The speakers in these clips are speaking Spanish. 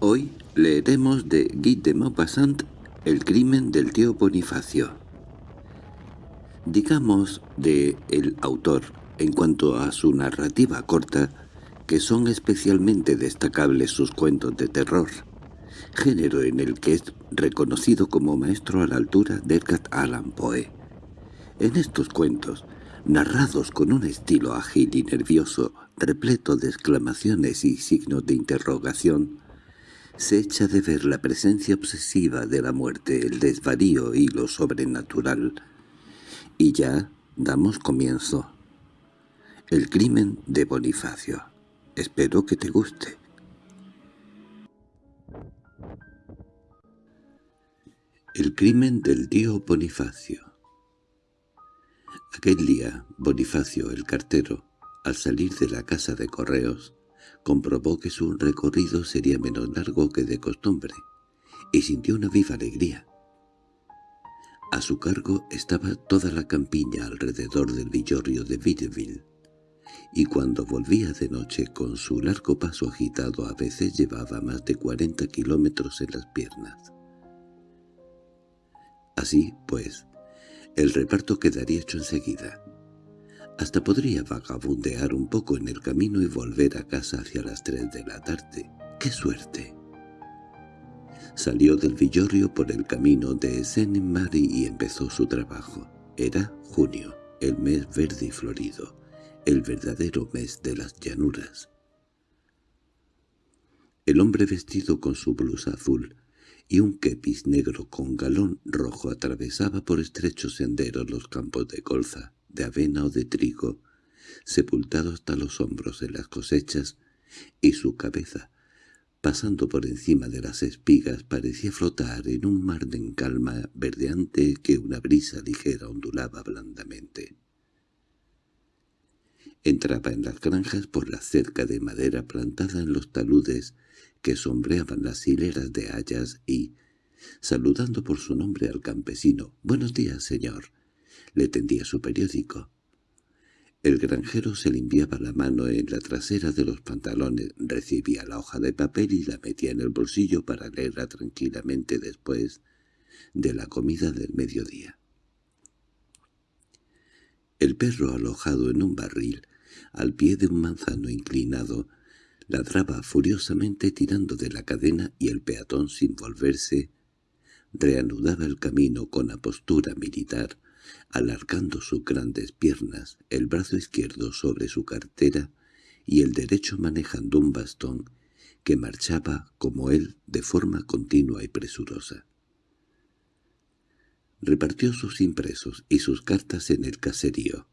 Hoy leeremos de Guy de Maupassant El crimen del tío Bonifacio. Digamos de el autor, en cuanto a su narrativa corta, que son especialmente destacables sus cuentos de terror, género en el que es reconocido como maestro a la altura de Edgar Allan Poe. En estos cuentos, narrados con un estilo ágil y nervioso, repleto de exclamaciones y signos de interrogación, se echa de ver la presencia obsesiva de la muerte, el desvarío y lo sobrenatural. Y ya damos comienzo. El crimen de Bonifacio. Espero que te guste. El crimen del tío Bonifacio Aquel día, Bonifacio, el cartero, al salir de la casa de correos, comprobó que su recorrido sería menos largo que de costumbre, y sintió una viva alegría. A su cargo estaba toda la campiña alrededor del villorrio de Villeville, y cuando volvía de noche con su largo paso agitado a veces llevaba más de cuarenta kilómetros en las piernas. Así, pues, el reparto quedaría hecho enseguida. Hasta podría vagabundear un poco en el camino y volver a casa hacia las tres de la tarde. ¡Qué suerte! Salió del villorrio por el camino de Saint-Marie y empezó su trabajo. Era junio, el mes verde y florido, el verdadero mes de las llanuras. El hombre vestido con su blusa azul y un kepis negro con galón rojo atravesaba por estrechos senderos los campos de colza de avena o de trigo, sepultado hasta los hombros en las cosechas, y su cabeza, pasando por encima de las espigas, parecía flotar en un mar de calma verdeante que una brisa ligera ondulaba blandamente. Entraba en las granjas por la cerca de madera plantada en los taludes que sombreaban las hileras de hayas y, saludando por su nombre al campesino, «Buenos días, señor», le tendía su periódico. El granjero se limpiaba la mano en la trasera de los pantalones, recibía la hoja de papel y la metía en el bolsillo para leerla tranquilamente después de la comida del mediodía. El perro alojado en un barril, al pie de un manzano inclinado, ladraba furiosamente tirando de la cadena y el peatón sin volverse reanudaba el camino con apostura militar, alargando sus grandes piernas, el brazo izquierdo sobre su cartera y el derecho manejando un bastón que marchaba como él de forma continua y presurosa. Repartió sus impresos y sus cartas en el caserío.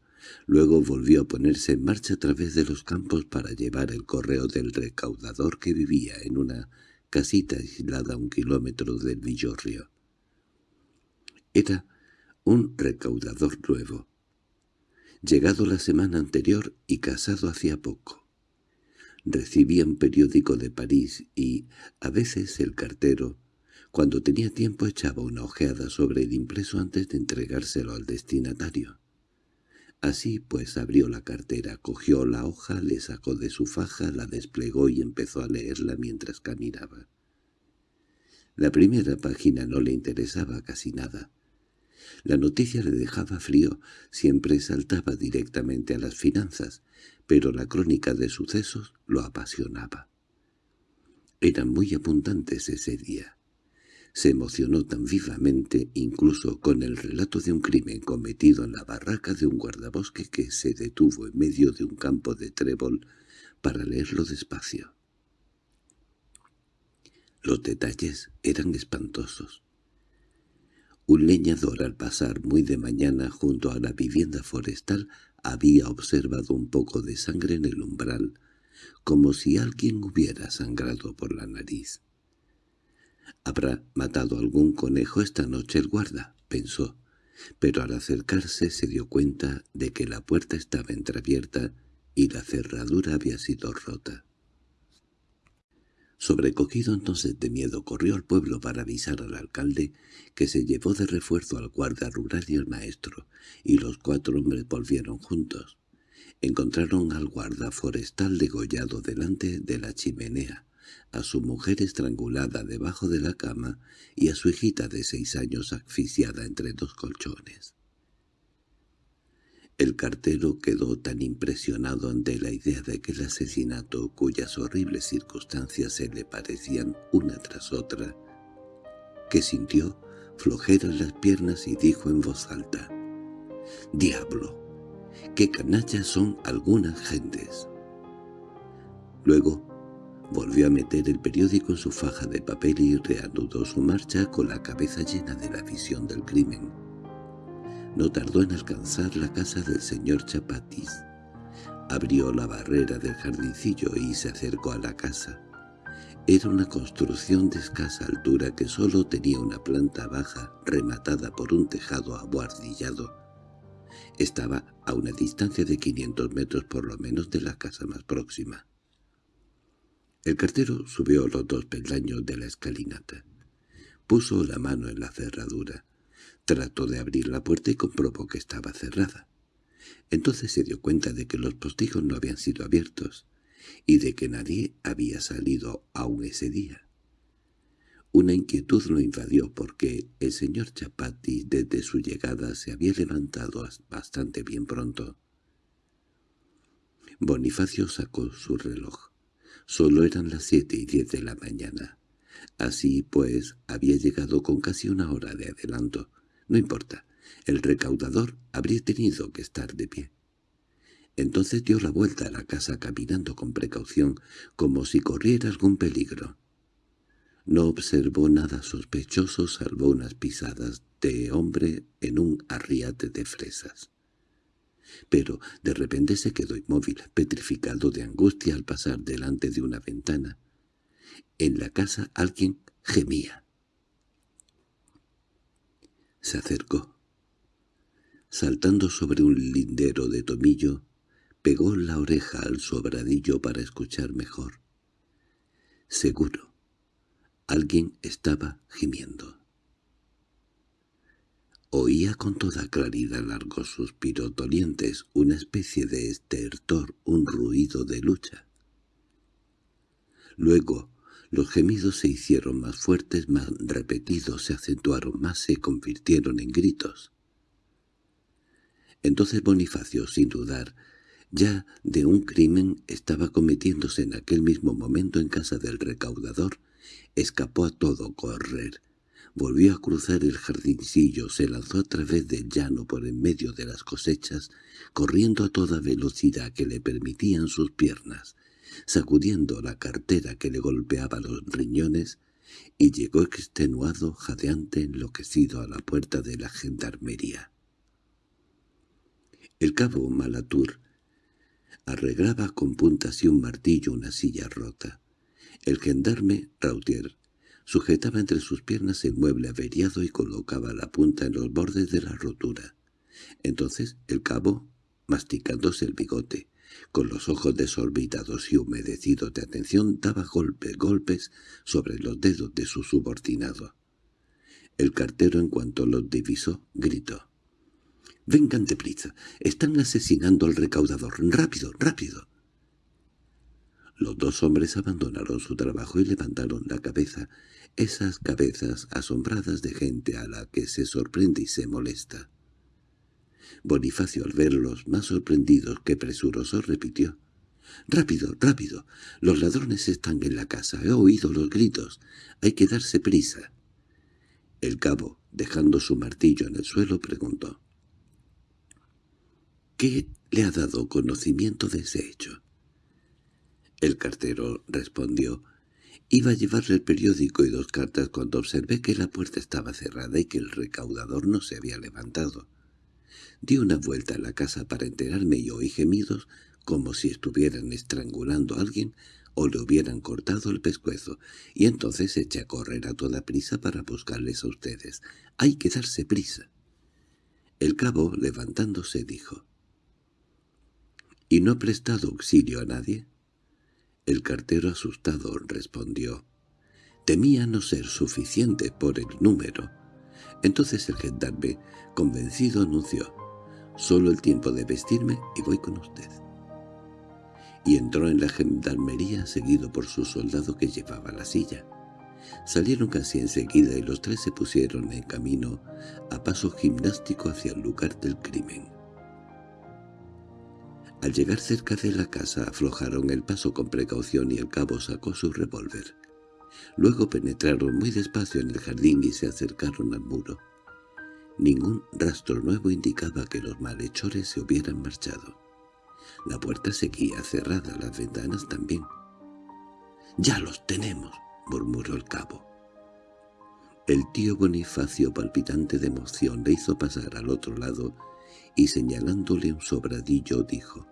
Luego volvió a ponerse en marcha a través de los campos para llevar el correo del recaudador que vivía en una casita aislada a un kilómetro del villorrio. Era un recaudador nuevo, llegado la semana anterior y casado hacía poco. Recibía un periódico de París y, a veces, el cartero, cuando tenía tiempo echaba una ojeada sobre el impreso antes de entregárselo al destinatario. Así pues abrió la cartera, cogió la hoja, le sacó de su faja, la desplegó y empezó a leerla mientras caminaba. La primera página no le interesaba casi nada. La noticia le dejaba frío, siempre saltaba directamente a las finanzas, pero la crónica de sucesos lo apasionaba. Eran muy abundantes ese día. Se emocionó tan vivamente incluso con el relato de un crimen cometido en la barraca de un guardabosque que se detuvo en medio de un campo de trébol para leerlo despacio. Los detalles eran espantosos. Un leñador al pasar muy de mañana junto a la vivienda forestal había observado un poco de sangre en el umbral, como si alguien hubiera sangrado por la nariz. «¿Habrá matado algún conejo esta noche el guarda?» pensó, pero al acercarse se dio cuenta de que la puerta estaba entreabierta y la cerradura había sido rota. Sobrecogido entonces de miedo corrió al pueblo para avisar al alcalde que se llevó de refuerzo al guarda rural y al maestro, y los cuatro hombres volvieron juntos. encontraron al guarda forestal degollado delante de la chimenea, a su mujer estrangulada debajo de la cama y a su hijita de seis años asfixiada entre dos colchones. El cartero quedó tan impresionado ante la idea de que el asesinato, cuyas horribles circunstancias se le parecían una tras otra, que sintió flojera en las piernas y dijo en voz alta, «¡Diablo! ¡Qué canallas son algunas gentes!» Luego volvió a meter el periódico en su faja de papel y reanudó su marcha con la cabeza llena de la visión del crimen. No tardó en alcanzar la casa del señor Chapatis. Abrió la barrera del jardincillo y se acercó a la casa. Era una construcción de escasa altura que solo tenía una planta baja rematada por un tejado abuhardillado. Estaba a una distancia de 500 metros por lo menos de la casa más próxima. El cartero subió los dos peldaños de la escalinata. Puso la mano en la cerradura. Trató de abrir la puerta y comprobó que estaba cerrada. Entonces se dio cuenta de que los postigos no habían sido abiertos y de que nadie había salido aún ese día. Una inquietud lo invadió porque el señor Chapati desde su llegada se había levantado bastante bien pronto. Bonifacio sacó su reloj. Solo eran las siete y diez de la mañana. Así pues, había llegado con casi una hora de adelanto. No importa, el recaudador habría tenido que estar de pie. Entonces dio la vuelta a la casa caminando con precaución, como si corriera algún peligro. No observó nada sospechoso salvo unas pisadas de hombre en un arriate de fresas. Pero de repente se quedó inmóvil, petrificado de angustia al pasar delante de una ventana. En la casa alguien gemía. Se acercó. Saltando sobre un lindero de tomillo, pegó la oreja al sobradillo para escuchar mejor. Seguro, alguien estaba gimiendo. Oía con toda claridad largos suspiros dolientes, una especie de estertor, un ruido de lucha. Luego los gemidos se hicieron más fuertes, más repetidos, se acentuaron más, se convirtieron en gritos. Entonces Bonifacio, sin dudar, ya de un crimen estaba cometiéndose en aquel mismo momento en casa del recaudador, escapó a todo correr. Volvió a cruzar el jardincillo, se lanzó a través del llano por en medio de las cosechas, corriendo a toda velocidad que le permitían sus piernas sacudiendo la cartera que le golpeaba los riñones, y llegó extenuado, jadeante, enloquecido a la puerta de la gendarmería. El cabo Malatur arreglaba con puntas y un martillo una silla rota. El gendarme, Rautier, sujetaba entre sus piernas el mueble averiado y colocaba la punta en los bordes de la rotura. Entonces el cabo, masticándose el bigote, con los ojos desorbitados y humedecidos de atención, daba golpes, golpes sobre los dedos de su subordinado. El cartero, en cuanto los divisó, gritó. «¡Vengan deprisa! ¡Están asesinando al recaudador! ¡Rápido, rápido!» Los dos hombres abandonaron su trabajo y levantaron la cabeza, esas cabezas asombradas de gente a la que se sorprende y se molesta. Bonifacio al verlos más sorprendidos que presurosos repitió. —¡Rápido, rápido! Los ladrones están en la casa. He oído los gritos. Hay que darse prisa. El cabo, dejando su martillo en el suelo, preguntó. —¿Qué le ha dado conocimiento de ese hecho? El cartero respondió. Iba a llevarle el periódico y dos cartas cuando observé que la puerta estaba cerrada y que el recaudador no se había levantado. Di una vuelta a la casa para enterarme y oí gemidos como si estuvieran estrangulando a alguien o le hubieran cortado el pescuezo, y entonces eché a correr a toda prisa para buscarles a ustedes. Hay que darse prisa. El cabo, levantándose, dijo. —¿Y no ha prestado auxilio a nadie? El cartero asustado respondió. Temía no ser suficiente por el número. Entonces el gendarme, convencido, anunció. Solo el tiempo de vestirme y voy con usted. y entró en la gendarmería seguido por su soldado que llevaba la silla. Salieron casi enseguida y los tres se pusieron en camino a paso gimnástico hacia el lugar del crimen. Al llegar cerca de la casa aflojaron el paso con precaución y el cabo sacó su revólver. Luego penetraron muy despacio en el jardín y se acercaron al muro. Ningún rastro nuevo indicaba que los malhechores se hubieran marchado. La puerta seguía cerrada, las ventanas también. «¡Ya los tenemos!» murmuró el cabo. El tío Bonifacio, palpitante de emoción, le hizo pasar al otro lado y señalándole un sobradillo dijo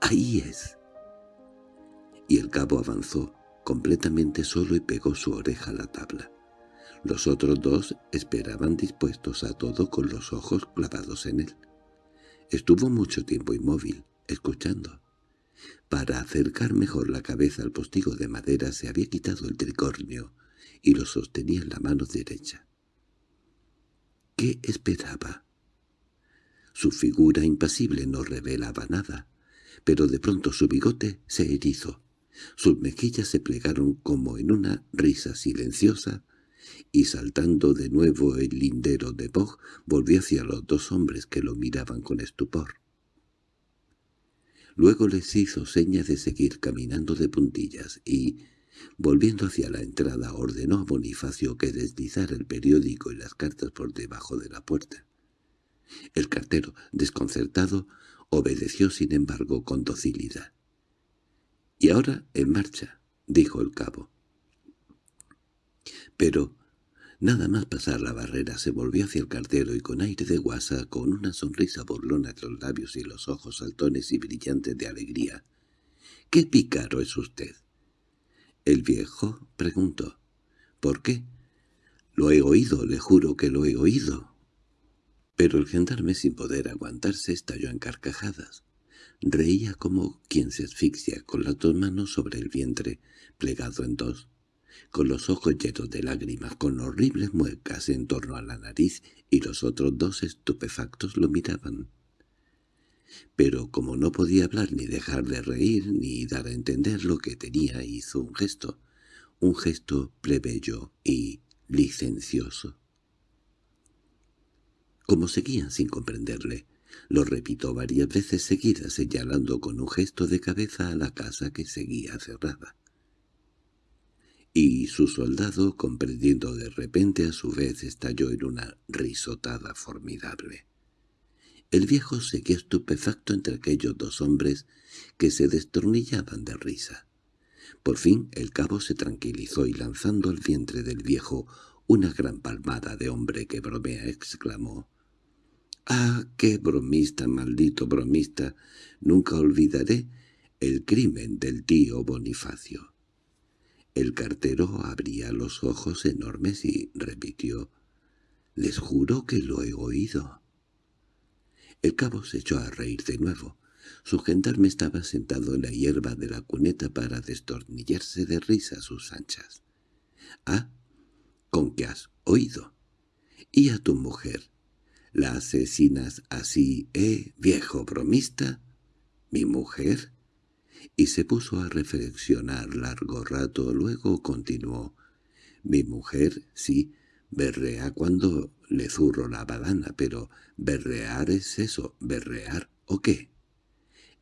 «¡Ahí es!». Y el cabo avanzó, completamente solo y pegó su oreja a la tabla. Los otros dos esperaban dispuestos a todo con los ojos clavados en él. Estuvo mucho tiempo inmóvil, escuchando. Para acercar mejor la cabeza al postigo de madera se había quitado el tricornio y lo sostenía en la mano derecha. ¿Qué esperaba? Su figura impasible no revelaba nada, pero de pronto su bigote se erizó. Sus mejillas se plegaron como en una risa silenciosa y saltando de nuevo el lindero de Bog volvió hacia los dos hombres que lo miraban con estupor. Luego les hizo seña de seguir caminando de puntillas y, volviendo hacia la entrada, ordenó a Bonifacio que deslizara el periódico y las cartas por debajo de la puerta. El cartero, desconcertado, obedeció sin embargo con docilidad. —Y ahora en marcha —dijo el cabo. Pero Nada más pasar la barrera se volvió hacia el cartero y con aire de guasa, con una sonrisa burlona en los labios y los ojos saltones y brillantes de alegría. —¿Qué pícaro es usted? El viejo preguntó. —¿Por qué? —Lo he oído, le juro que lo he oído. Pero el gendarme, sin poder aguantarse, estalló en carcajadas. Reía como quien se asfixia, con las dos manos sobre el vientre, plegado en dos con los ojos llenos de lágrimas, con horribles muecas en torno a la nariz, y los otros dos estupefactos lo miraban. Pero como no podía hablar ni dejar de reír, ni dar a entender lo que tenía, hizo un gesto, un gesto plebeyo y licencioso. Como seguían sin comprenderle, lo repitió varias veces seguidas señalando con un gesto de cabeza a la casa que seguía cerrada y su soldado, comprendiendo de repente a su vez, estalló en una risotada formidable. El viejo seguía estupefacto entre aquellos dos hombres que se destornillaban de risa. Por fin el cabo se tranquilizó y lanzando al vientre del viejo una gran palmada de hombre que bromea exclamó «¡Ah, qué bromista, maldito bromista! Nunca olvidaré el crimen del tío Bonifacio». El cartero abría los ojos enormes y repitió, «Les juro que lo he oído». El cabo se echó a reír de nuevo. Su gendarme estaba sentado en la hierba de la cuneta para destornillarse de risa sus anchas. «Ah, ¿con qué has oído? ¿Y a tu mujer? ¿La asesinas así, eh, viejo bromista? ¿Mi mujer?» y se puso a reflexionar largo rato, luego continuó. Mi mujer, sí, berrea cuando le zurro la badana, pero ¿berrear es eso? ¿Berrear o qué?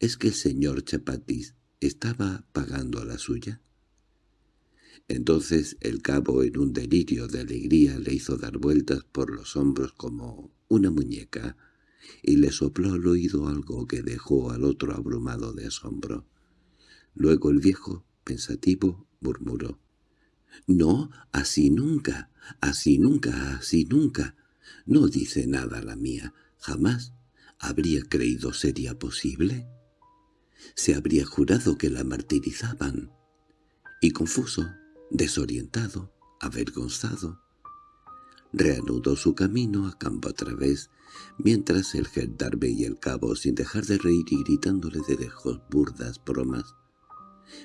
¿Es que el señor Chapatis estaba pagando la suya? Entonces el cabo en un delirio de alegría le hizo dar vueltas por los hombros como una muñeca y le sopló al oído algo que dejó al otro abrumado de asombro. Luego el viejo, pensativo, murmuró. «No, así nunca, así nunca, así nunca. No dice nada la mía. Jamás habría creído sería posible. Se habría jurado que la martirizaban. Y confuso, desorientado, avergonzado, reanudó su camino a campo a través, mientras el gendarme y el cabo, sin dejar de reír y gritándole de lejos burdas bromas,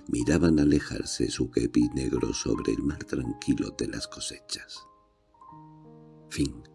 miraban alejarse su kepi negro sobre el mar tranquilo de las cosechas. Fin